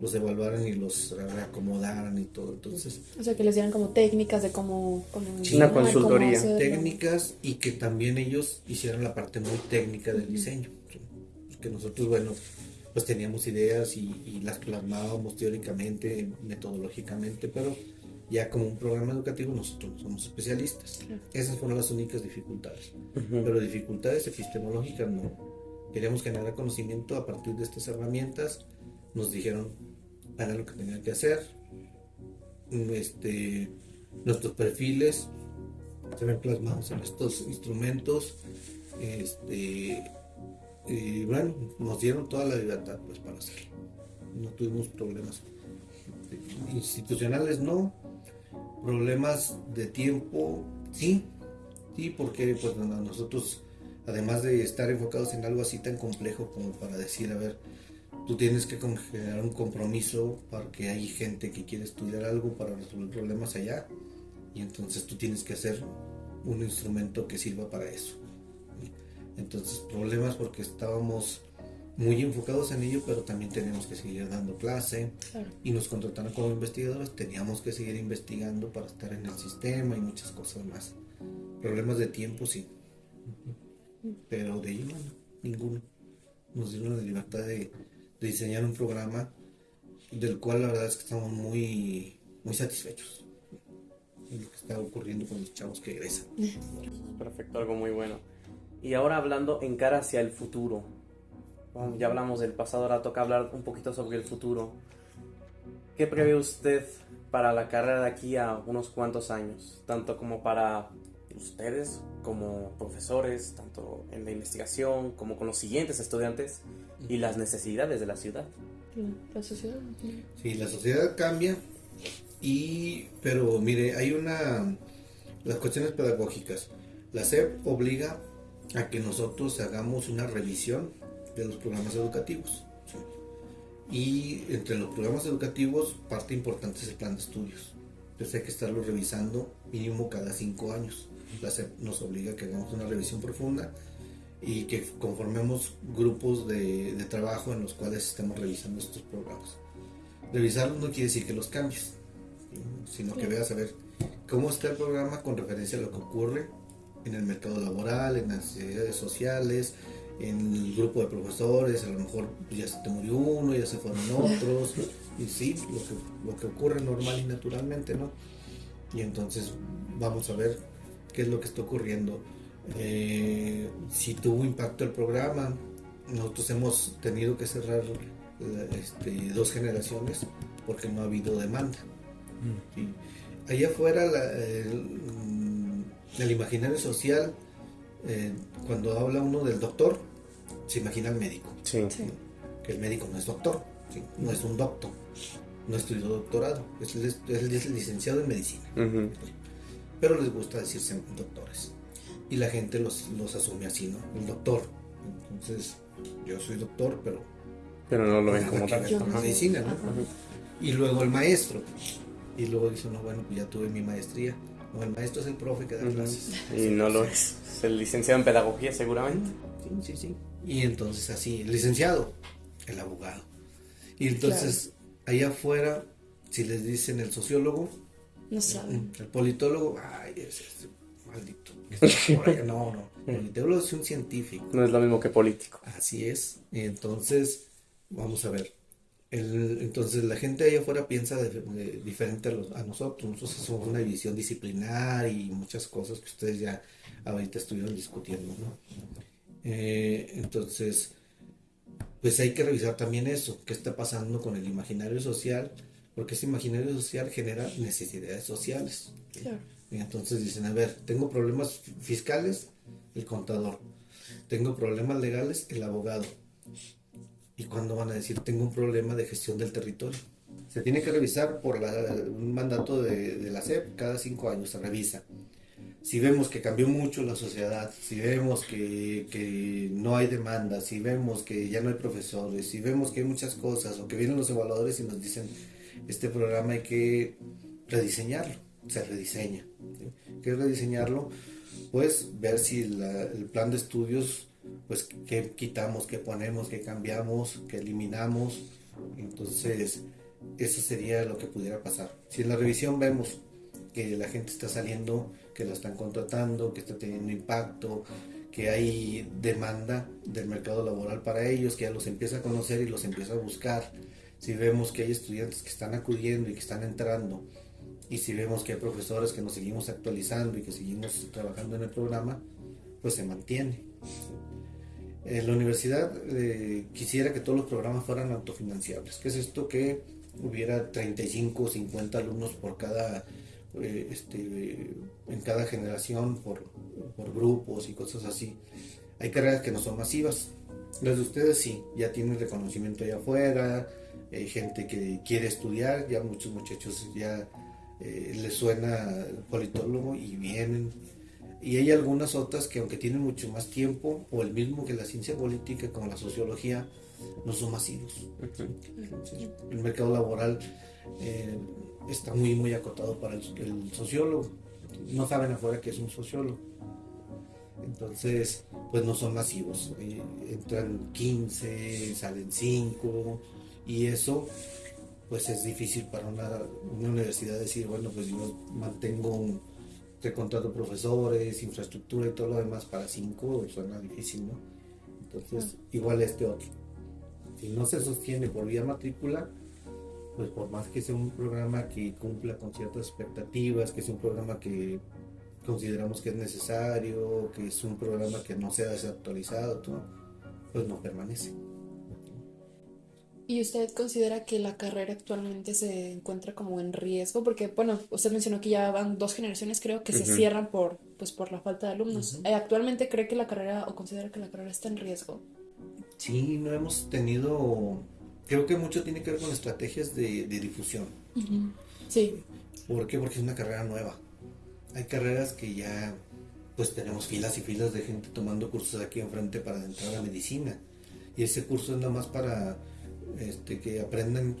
los evaluaran y los reacomodaran y todo. Entonces, o sea, que les dieran como técnicas de cómo... una consultoría. técnicas y que también ellos hicieran la parte muy técnica del diseño. Que nosotros, bueno, pues teníamos ideas y, las plasmábamos teóricamente, metodológicamente, pero ya como un programa educativo nosotros somos especialistas. Esas fueron las únicas dificultades. Pero dificultades epistemológicas no. Queríamos generar conocimiento a partir de estas herramientas. Nos dijeron, hagan lo que tenían que hacer. Este, nuestros perfiles se ven plasmados en estos instrumentos. Este, y bueno, nos dieron toda la libertad pues, para hacerlo. No tuvimos problemas institucionales, no. Problemas de tiempo, sí. Sí, porque pues, nosotros, además de estar enfocados en algo así tan complejo como para decir, a ver, tú tienes que generar un compromiso para que hay gente que quiere estudiar algo para resolver problemas allá y entonces tú tienes que hacer un instrumento que sirva para eso. Entonces problemas porque estábamos muy enfocados en ello, pero también teníamos que seguir dando clase y nos contrataron como investigadores, teníamos que seguir investigando para estar en el sistema y muchas cosas más. Problemas de tiempo sí, pero de ello ninguno. Nos dieron la libertad de, diseñar un programa del cual la verdad es que estamos muy, muy satisfechos en lo que está ocurriendo con los chavos que egresan. Perfecto, algo muy bueno. Y ahora hablando en cara hacia el futuro, ya hablamos del pasado, ahora toca hablar un poquito sobre el futuro. ¿Qué prevé usted para la carrera de aquí a unos cuantos años? Tanto como para ustedes como profesores, tanto en la investigación como con los siguientes estudiantes y las necesidades de la ciudad. La sociedad. Sí, la sociedad cambia, y, pero mire, hay una, las cuestiones pedagógicas. La SEP obliga a que nosotros hagamos una revisión de los programas educativos. Y entre los programas educativos, parte importante es el plan de estudios. Entonces hay que estarlo revisando mínimo cada cinco años. La SEP nos obliga a que hagamos una revisión profunda y que conformemos grupos de, de trabajo en los cuales estemos revisando estos programas. Revisarlos no quiere decir que los cambies, sino que veas a ver cómo está el programa con referencia a lo que ocurre en el mercado laboral, en las necesidades sociales, en el grupo de profesores, a lo mejor ya se te murió uno, ya se fueron [laughs] otros, y sí, lo que, lo que ocurre normal y naturalmente, ¿no? Y entonces vamos a ver qué es lo que está ocurriendo. Eh, si tuvo impacto el programa, nosotros hemos tenido que cerrar este, dos generaciones porque no ha habido demanda. Mm. Allá afuera el, el imaginario social eh, cuando habla uno del doctor, se imagina al médico. Que el médico no es doctor, no es un doctor, no estudió doctorado, es, es, licenciado en medicina. Pero les gusta decirse doctores. Y la gente los, los asume así, ¿no? El doctor. Entonces, yo soy doctor, pero. Pero no lo ven como tal. medicina, ¿no? Y luego el maestro. Y luego dice, no, bueno, pues ya tuve mi maestría el maestro es el profe que da clases. Y no lo es. Es el licenciado en pedagogía, seguramente. Sí, sí, sí. Y entonces así, el licenciado, el abogado. Y entonces, allá afuera, si les dicen el sociólogo, no saben. El politólogo, ay, es maldito. [laughs] No, no. El politólogo es un científico. No es lo mismo que político. Así es. Y entonces, vamos a ver entonces la gente allá afuera piensa de, diferente a, nosotros. Nosotros somos una división disciplinar y muchas cosas que ustedes ya ahorita estuvieron discutiendo. Eh, entonces, pues hay que revisar también eso, qué está pasando con el imaginario social, porque ese imaginario social genera necesidades sociales. Y entonces dicen, a ver, tengo problemas fiscales, el contador. Tengo problemas legales, el abogado ¿Y cuándo van a decir, tengo un problema de gestión del territorio? Se tiene que revisar por un mandato de, la SEP, cada cinco años se revisa. Si vemos que cambió mucho la sociedad, si vemos que, no hay demanda, si vemos que ya no hay profesores, si vemos que hay muchas cosas, o que vienen los evaluadores y nos dicen, este programa hay que rediseñarlo, se rediseña. ¿Qué es rediseñarlo? Pues ver si el plan de estudios pues qué quitamos, qué ponemos, qué cambiamos, qué eliminamos. Entonces, eso sería lo que pudiera pasar. Si en la revisión vemos que la gente está saliendo, que la están contratando, que está teniendo impacto, que hay demanda del mercado laboral para ellos, que ya los empieza a conocer y los empieza a buscar. Si vemos que hay estudiantes que están acudiendo y que están entrando, y si vemos que hay profesores que nos seguimos actualizando y que seguimos trabajando en el programa, pues se mantiene. Eh, la universidad eh, quisiera que todos los programas fueran autofinanciables. ¿Qué es esto? Que hubiera 35 o 50 alumnos por cada, eh, este, en cada generación, por, grupos y cosas así. Hay carreras que no son masivas. Las de ustedes sí, ya tienen reconocimiento allá afuera, hay gente que quiere estudiar, ya muchos muchachos ya les suena politólogo y vienen y hay algunas otras que aunque tienen mucho más tiempo, o el mismo que la ciencia política como la sociología, no son masivos. el mercado laboral eh, está muy, muy acotado para el, sociólogo. No saben afuera que es un sociólogo. Entonces, pues no son masivos. Eh, entran 15, salen 5 y eso pues es difícil para una, universidad decir, bueno, pues yo mantengo un te contrato profesores, infraestructura y todo lo demás para cinco, suena difícil, ¿no? Entonces, igual este otro. Si no se sostiene por vía matrícula, pues por más que sea un programa que cumpla con ciertas expectativas, que sea un programa que consideramos que es necesario, que es un programa que no sea desactualizado, pues no permanece. ¿Y usted considera que la carrera actualmente se encuentra como en riesgo? Porque, bueno, usted mencionó que ya van dos generaciones, creo, que se cierran por, pues, por la falta de alumnos. Eh, ¿Actualmente cree que la carrera o considera que la carrera está en riesgo? Sí, no hemos tenido... Creo que mucho tiene que ver con estrategias de, difusión. Sí. ¿Por qué? Porque es una carrera nueva. Hay carreras que ya, pues tenemos filas y filas de gente tomando cursos aquí enfrente para entrar a medicina. Y ese curso es nada más para este, que aprendan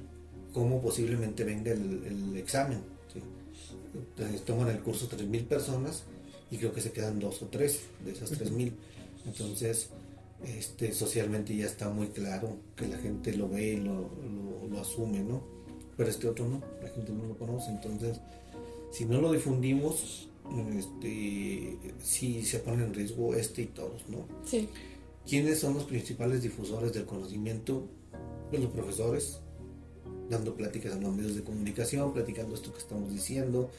cómo posiblemente venga el, examen. Entonces, toman el curso 3.000 personas y creo que se quedan dos o tres de esas 3.000. Entonces, este, socialmente ya está muy claro que la gente lo ve y lo, lo, asume, ¿no? Pero este otro no, la gente no lo conoce. Entonces, si no lo difundimos, este, sí se pone en riesgo este y todos, ¿no? Sí. ¿Quiénes son los principales difusores del conocimiento? Los profesores, dando pláticas en los medios de comunicación, platicando esto que estamos diciendo,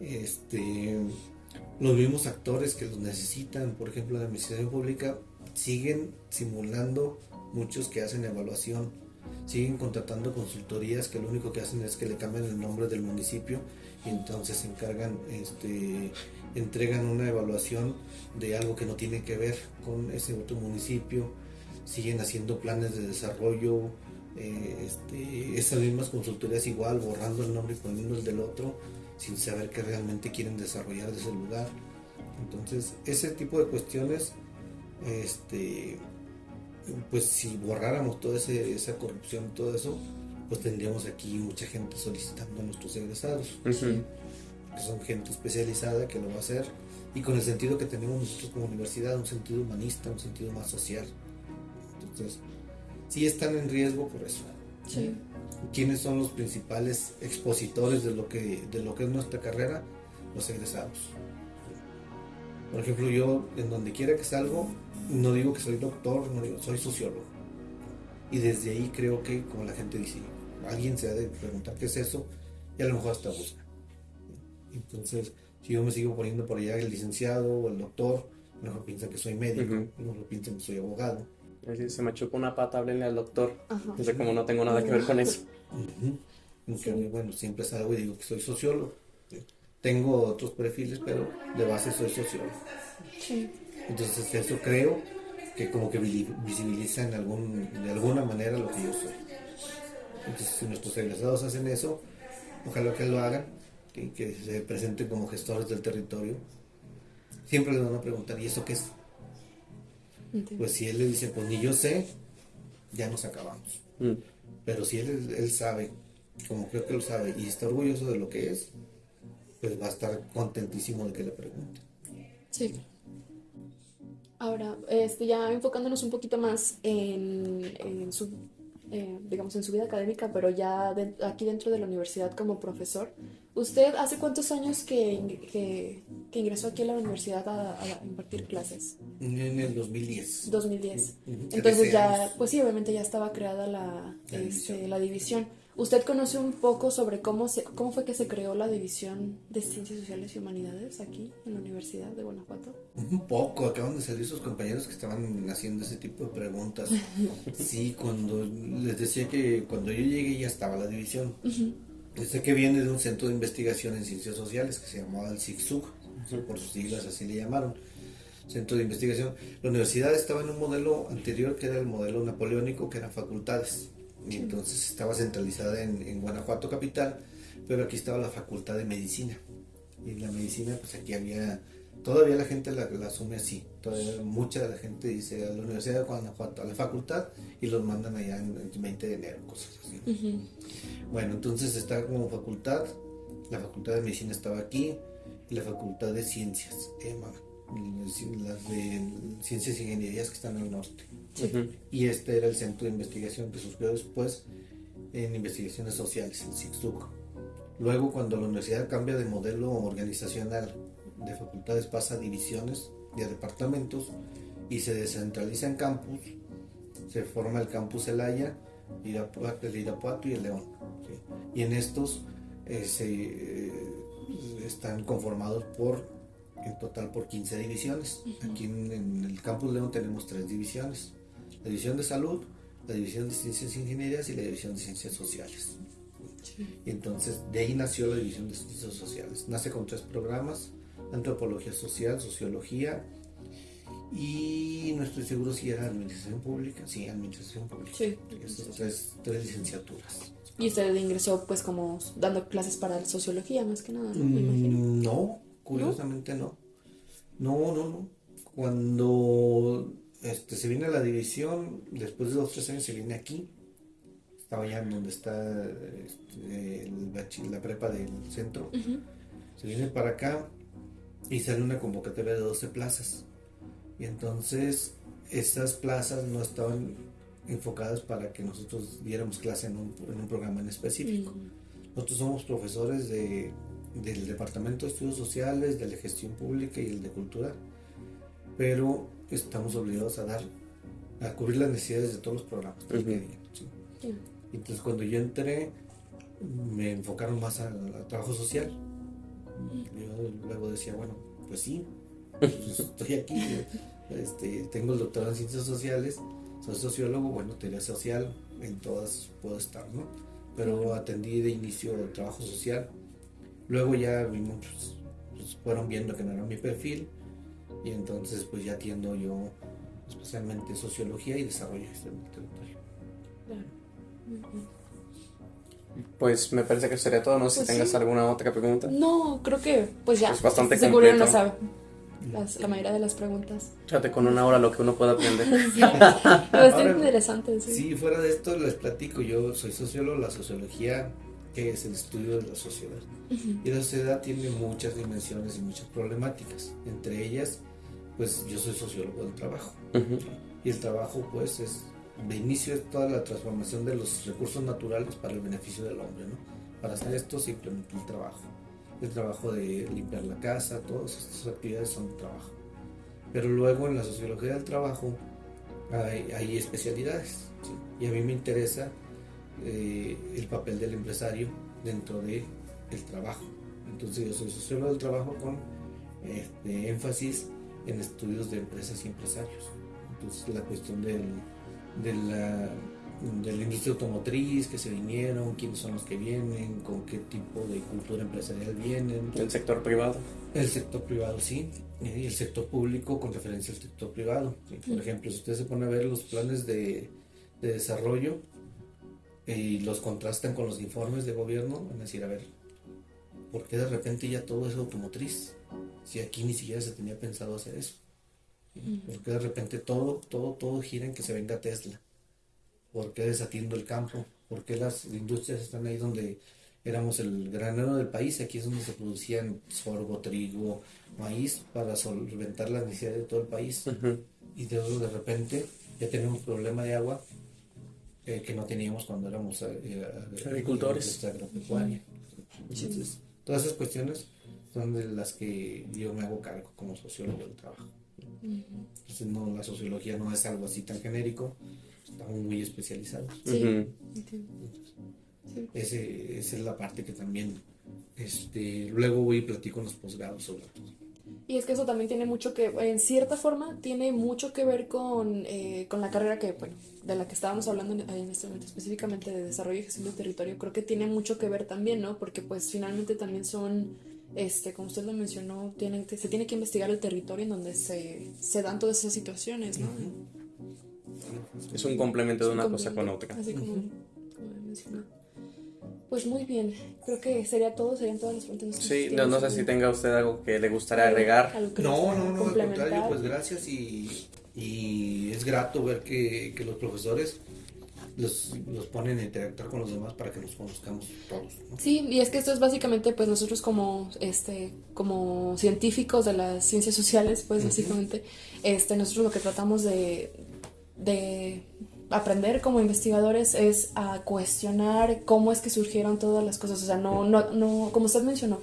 este, los mismos actores que los necesitan, por ejemplo, la administración pública, siguen simulando muchos que hacen evaluación, siguen contratando consultorías que lo único que hacen es que le cambian el nombre del municipio y entonces se encargan, este, entregan una evaluación de algo que no tiene que ver con ese otro municipio, siguen haciendo planes de desarrollo eh, este, esas mismas consultorías igual, borrando el nombre y poniendo el del otro, sin saber qué realmente quieren desarrollar de ese lugar. Entonces, ese tipo de cuestiones, este, pues si borráramos toda esa corrupción, todo eso, pues tendríamos aquí mucha gente solicitando a nuestros egresados, que son gente especializada que lo va a hacer y con el sentido que tenemos nosotros como universidad, un sentido humanista, un sentido más social. Entonces, sí están en riesgo por eso. Sí. ¿Quiénes son los principales expositores de lo que, de lo que es nuestra carrera? Los egresados. Por ejemplo, yo en donde quiera que salgo, no digo que soy doctor, no digo, soy sociólogo. Y desde ahí creo que, como la gente dice, alguien se ha de preguntar qué es eso y a lo mejor hasta busca. Entonces, si yo me sigo poniendo por allá el licenciado o el doctor, a lo mejor piensan que soy médico, a lo mejor piensan que soy abogado se me chocó una pata, háblenle al doctor. Entonces, como no tengo nada que ver con eso. Bueno, siempre salgo y digo que soy sociólogo. Tengo otros perfiles, pero de base soy sociólogo. Entonces, eso creo que como que visibiliza en algún, de alguna manera lo que yo soy. Entonces, si nuestros egresados hacen eso, ojalá que lo hagan, que, que se presenten como gestores del territorio. Siempre les van a preguntar, ¿y eso qué es? Pues si él le dice, pues ni yo sé, ya nos acabamos. Mm. Pero si él, él sabe, como creo que lo sabe, y está orgulloso de lo que es, pues va a estar contentísimo de que le pregunte. Sí. Ahora, este, ya enfocándonos un poquito más en, en su, eh, digamos, en su vida académica, pero ya aquí dentro de la universidad como profesor, ¿usted hace cuántos años que, que, ingresó aquí a la universidad a, impartir clases? En el 2010. 2010. Entonces ya, pues sí, obviamente ya estaba creada la, este, la división. ¿Usted conoce un poco sobre cómo, se, cómo fue que se creó la división de Ciencias Sociales y Humanidades aquí en la Universidad de Guanajuato? Un poco, acaban de salir sus compañeros que estaban haciendo ese tipo de preguntas. [laughs] sí, cuando les decía que cuando yo llegué ya estaba la división. Sé que viene de un centro de investigación en ciencias sociales que se llamaba el CICSUG, por sus siglas así le llamaron centro de investigación. La universidad estaba en un modelo anterior que era el modelo napoleónico, que eran facultades y entonces estaba centralizada en, Guanajuato capital, pero aquí estaba la facultad de medicina. Y en la medicina, pues aquí había Todavía la gente la, asume así. Todavía mucha de la gente dice a la Universidad de Guanajuato, a la facultad, y los mandan allá en el 20 de enero, cosas así. Bueno, entonces está como facultad, la facultad de medicina estaba aquí, y la facultad de ciencias, EMA, las de ciencias y ingenierías que están al norte. Y este era el centro de investigación que surgió después en investigaciones sociales, el CICSUC. Luego, cuando la universidad cambia de modelo organizacional de facultades, pasa a divisiones a departamentos y se descentraliza en campus, se forma el campus Elaya, el Irapuato y el León. Y en estos eh, se, eh, están conformados por, en total, por 15 divisiones. Aquí en, el campus León tenemos tres divisiones. La división de salud, la división de ciencias ingenierías y la división de ciencias sociales. Y entonces de ahí nació la división de ciencias sociales. Nace con tres programas, antropología social, sociología y no estoy seguro si era administración pública. Sí, administración pública. Sí. Esas tres, tres, licenciaturas. ¿Y usted ingresó pues como dando clases para sociología más que nada? Mm, no, curiosamente no. No, no, no. Cuando este, se viene a la división, después de dos o tres años se viene aquí. Estaba en donde está este, la prepa del centro. Se viene para acá y sale una convocatoria de 12 plazas. Y entonces esas plazas no estaban enfocadas para que nosotros diéramos clase en un, en un programa en específico. Nosotros somos profesores de, del Departamento de Estudios Sociales, de la Gestión Pública y el de Cultura, pero estamos obligados a dar, a cubrir las necesidades de todos los programas. Entonces cuando yo entré, me enfocaron más al trabajo social. Yo luego decía, bueno, pues sí, [laughs] pues estoy aquí, este, tengo el doctorado en ciencias sociales, soy sociólogo, bueno, teoría social, en todas puedo estar, ¿no? Pero atendí de inicio el trabajo social, luego ya vimos, pues, pues, fueron viendo que no era mi perfil, y entonces pues ya atiendo yo especialmente sociología y desarrollo del territorio. Claro. Pues me parece que sería todo. No sé si pues tengas alguna otra pregunta. No, creo que pues ya. Es bastante Seguro no sabe la mayoría de las preguntas. Fíjate con una hora lo que uno puede aprender. [laughs] sí, bastante interesante. Sí. sí, fuera de esto les platico. Yo soy sociólogo. La sociología que es el estudio de la sociedad. Y la sociedad tiene muchas dimensiones y muchas problemáticas. Entre ellas, pues yo soy sociólogo del trabajo. Y el trabajo, pues, es de inicio es toda la transformación de los recursos naturales para el beneficio del hombre, ¿no? Para hacer esto se implementa el trabajo. El trabajo de limpiar la casa, todas estas actividades son trabajo. Pero luego en la sociología del trabajo hay, especialidades. Y a mí me interesa eh, el papel del empresario dentro del el trabajo. Entonces yo soy sociólogo del trabajo con este, énfasis en estudios de empresas y empresarios. Entonces la cuestión del de la, de la industria automotriz que se vinieron, quiénes son los que vienen, con qué tipo de cultura empresarial vienen. ¿El sector privado? El sector privado, sí. Y el sector público con referencia al sector privado. Por ejemplo, si usted se pone a ver los planes de, de desarrollo y los contrastan con los informes de gobierno, van a decir, a ver, ¿por qué de repente ya todo es automotriz? Si aquí ni siquiera se tenía pensado hacer eso. Porque de repente todo, todo, todo gira en que se venga Tesla. ¿Por qué desatiendo el campo? ¿Por qué las industrias están ahí donde éramos el granero del país? Aquí es donde se producían sorgo, trigo, maíz para solventar las necesidades de todo el país. Y de, de repente ya tenemos un problema de agua eh, que no teníamos cuando éramos eh, eh, agricultores. Entonces, todas esas cuestiones son de las que yo me hago cargo como sociólogo del trabajo. Entonces no, la sociología no es algo así tan genérico, estamos muy especializados. Ese, esa es la parte que también este, luego voy y platico en los posgrados sobre todo. Y es que eso también tiene mucho que, en cierta forma, tiene mucho que ver con, eh, con la carrera que, bueno, de la que estábamos hablando en, en, este momento, específicamente de desarrollo y gestión del territorio, creo que tiene mucho que ver también, ¿no? Porque pues finalmente también son este, como usted lo mencionó, tienen, se tiene que investigar el territorio en donde se, se dan todas esas situaciones, ¿no? Es un complemento de una cosa con otra. Así como, mencionó. Pues muy bien, creo que sería todo, serían todas las preguntas. Sí, no, no sé si tenga usted algo que le gustaría agregar. No, no, no, al contrario, pues gracias y, y es grato ver que, que los profesores los, los, ponen a interactuar con los demás para que nos conozcamos todos. Sí, y es que esto es básicamente, pues nosotros como, este, como científicos de las ciencias sociales, pues básicamente, este, nosotros lo que tratamos de, de aprender como investigadores es a cuestionar cómo es que surgieron todas las cosas. O sea, no, no, no, como usted mencionó,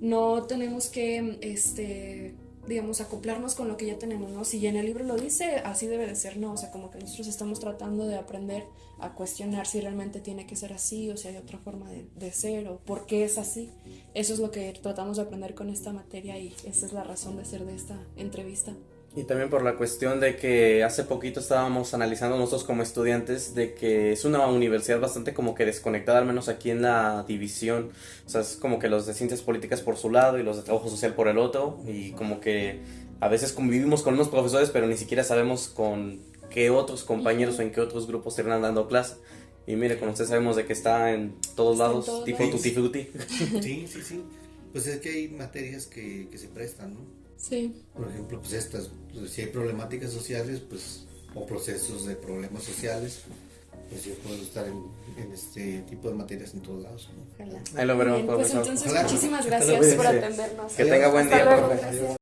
no tenemos que, este, digamos, acoplarnos con lo que ya tenemos, ¿no? Si en el libro lo dice, así debe de ser, ¿no? O sea, como que nosotros estamos tratando de aprender a cuestionar si realmente tiene que ser así o si hay otra forma de, de ser o por qué es así. Eso es lo que tratamos de aprender con esta materia y esa es la razón de ser de esta entrevista. Y también por la cuestión de que hace poquito estábamos analizando nosotros como estudiantes de que es una universidad bastante como que desconectada, al menos aquí en la división. O sea, es como que los de ciencias políticas por su lado y los de trabajo social por el otro. Y como que a veces convivimos con unos profesores, pero ni siquiera sabemos con qué otros compañeros o en qué otros grupos se van dando clase. Y mire, como usted sabemos de que está en todos lados, tipo tutti frutti. Sí, sí, [laughs] sí. Pues es que hay materias que, que se prestan, ¿no? Sí. Por ejemplo, pues estas, pues, si hay problemáticas sociales, pues, o procesos de problemas sociales, pues yo puedo estar en, en este tipo de materias en todos lados. ¿no? Ahí lo veremos, Bien, Pues entonces, Ojalá. muchísimas gracias por atendernos. Que tenga buen día.